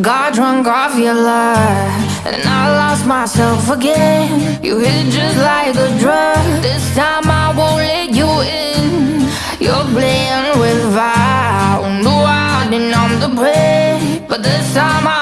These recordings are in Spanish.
Got drunk off your love, and I lost myself again. You hit just like a drug. This time I won't let you in. You're playing with fire. No, I didn't numb the prey, but this time I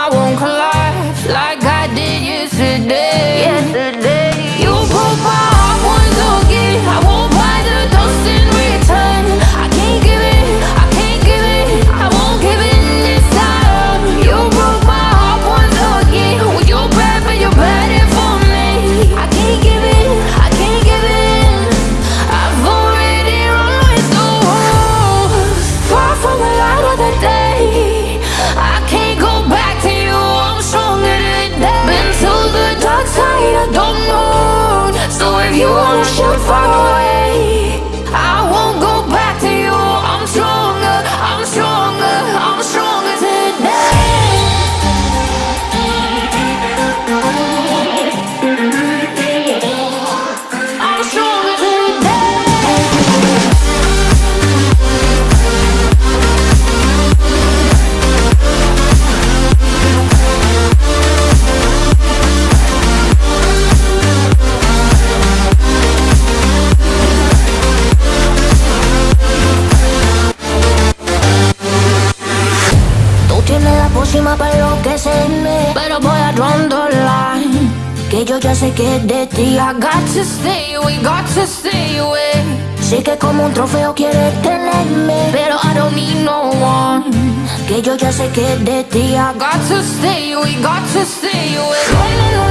pócima para enloquecerme. Pero voy a line Que yo ya sé que de ti I got to stay away, got to stay away Sé que como un trofeo quieres tenerme. Pero I don't need no one Que yo ya sé que de ti I got to stay away, got to stay away